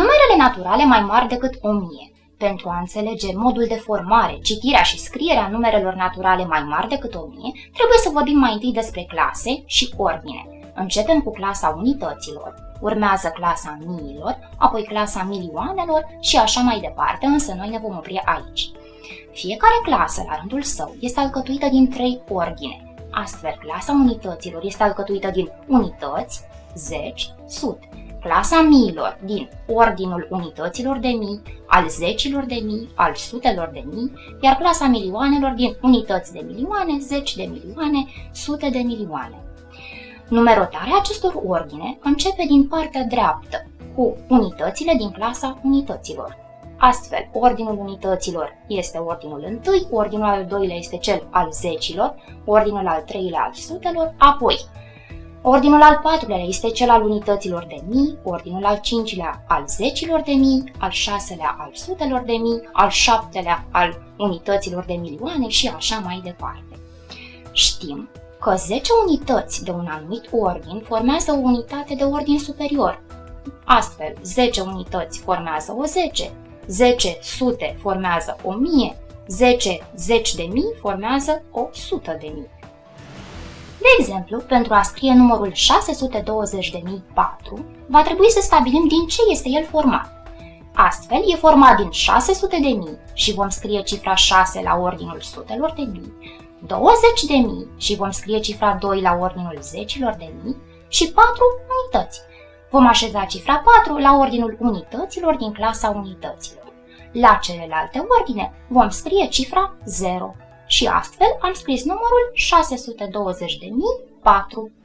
Numerele naturale mai mari decât 1000. Pentru a înțelege modul de formare, citirea și scrierea numerelor naturale mai mari decât 1000, trebuie să vorbim mai întâi despre clase și ordine. Începem cu clasa unităților, urmează clasa miilor, apoi clasa milioanelor și așa mai departe, însă noi ne vom opri aici. Fiecare clasă, la rândul său, este alcătuită din trei ordine. Astfel, clasa unităților este alcătuită din unități, zeci, sute. Clasa miilor din ordinul unităților de mii, al zecilor de mii, al sutelor de mii, iar clasa milioanelor din unități de milioane, zeci de milioane, sute de milioane. Numerotarea acestor ordine începe din partea dreaptă, cu unitățile din clasa unităților. Astfel, ordinul unităților este ordinul întâi, ordinul al doilea este cel al zecilor, ordinul al treilea al sutelor, apoi Ordinul al patrulea este cel al unităților de mii, ordinul al cincilea al zecilor de mii, al șaselea al sutelor de mii, al șaptelea al unităților de milioane și așa mai departe. Știm că 10 unități de un anumit ordin formează o unitate de ordin superior. Astfel, 10 unități formează o 10, 10 sute formează o mie, 10 zeci de mii formează o sută de mii. De exemplu, pentru a scrie numărul 620.004, va trebui să stabilim din ce este el format. Astfel, e format din 600 de mii și vom scrie cifra 6 la ordinul sutelor de mii, 20 de mii și vom scrie cifra 2 la ordinul zecilor de mii și 4 unități. Vom așeza cifra 4 la ordinul unităților din clasa unităților. La celelalte ordine vom scrie cifra 0 și astfel am scris numărul 620.004.